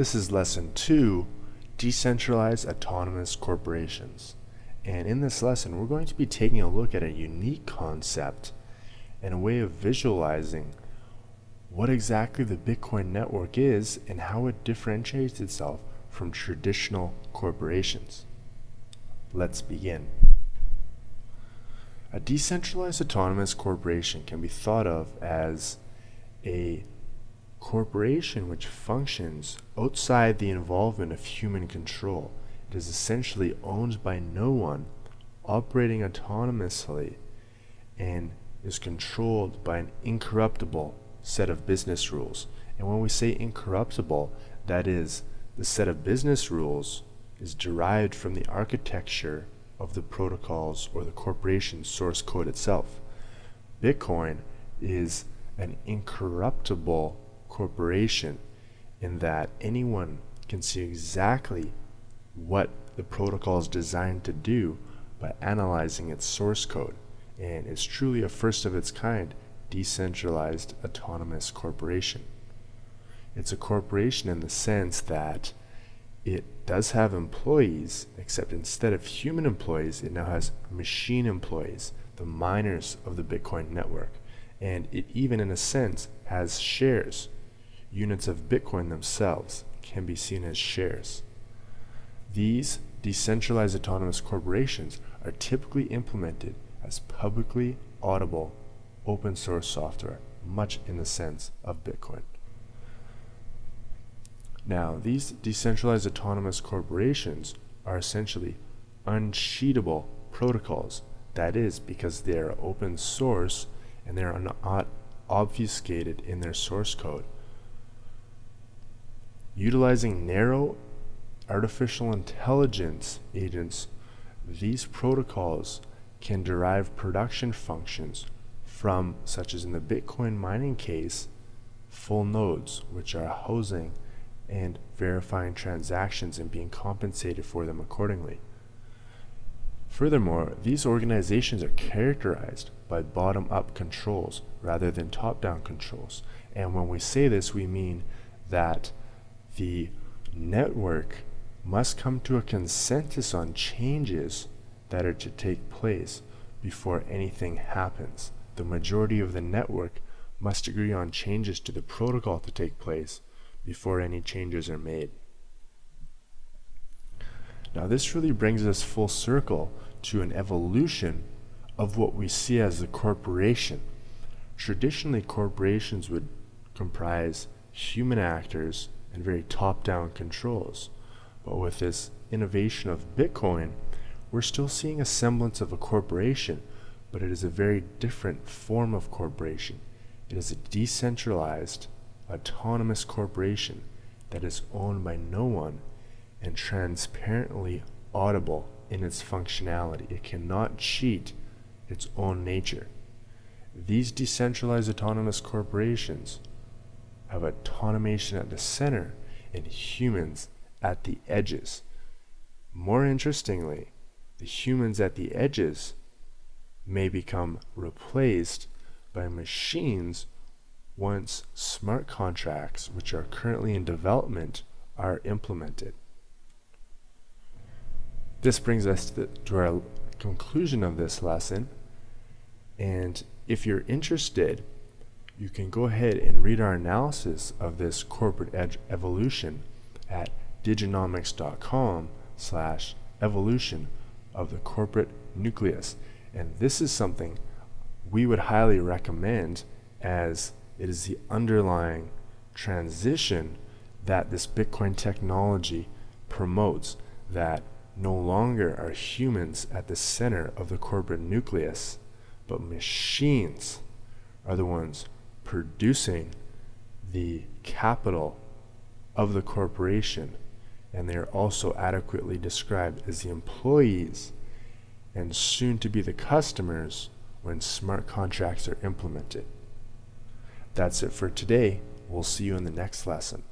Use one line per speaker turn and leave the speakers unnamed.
This is lesson two, decentralized autonomous corporations. And in this lesson, we're going to be taking a look at a unique concept and a way of visualizing what exactly the Bitcoin network is and how it differentiates itself from traditional corporations. Let's begin. A decentralized autonomous corporation can be thought of as a corporation which functions outside the involvement of human control. It is essentially owned by no one, operating autonomously, and is controlled by an incorruptible set of business rules. And when we say incorruptible, that is, the set of business rules is derived from the architecture of the protocols or the corporation's source code itself. Bitcoin is an incorruptible corporation in that anyone can see exactly what the protocol is designed to do by analyzing its source code. And it's truly a first of its kind decentralized autonomous corporation. It's a corporation in the sense that it does have employees, except instead of human employees, it now has machine employees, the miners of the Bitcoin network. And it even, in a sense, has shares units of Bitcoin themselves can be seen as shares. These decentralized autonomous corporations are typically implemented as publicly audible open source software, much in the sense of Bitcoin. Now, these decentralized autonomous corporations are essentially uncheatable protocols. That is because they are open source and they are not obfuscated in their source code. Utilizing narrow artificial intelligence agents, these protocols can derive production functions from, such as in the Bitcoin mining case, full nodes, which are housing and verifying transactions and being compensated for them accordingly. Furthermore, these organizations are characterized by bottom-up controls rather than top-down controls. And when we say this, we mean that the network must come to a consensus on changes that are to take place before anything happens. The majority of the network must agree on changes to the protocol to take place before any changes are made. Now this really brings us full circle to an evolution of what we see as a corporation. Traditionally corporations would comprise human actors and very top-down controls. But with this innovation of Bitcoin, we're still seeing a semblance of a corporation, but it is a very different form of corporation. It is a decentralized, autonomous corporation that is owned by no one and transparently audible in its functionality. It cannot cheat its own nature. These decentralized autonomous corporations have automation at the center and humans at the edges. More interestingly, the humans at the edges may become replaced by machines once smart contracts, which are currently in development, are implemented. This brings us to, to our conclusion of this lesson. And if you're interested you can go ahead and read our analysis of this corporate edge evolution at diginomics.com slash evolution of the corporate nucleus. And this is something we would highly recommend as it is the underlying transition that this Bitcoin technology promotes that no longer are humans at the center of the corporate nucleus, but machines are the ones producing the capital of the corporation and they are also adequately described as the employees and soon to be the customers when smart contracts are implemented. That's it for today. We'll see you in the next lesson.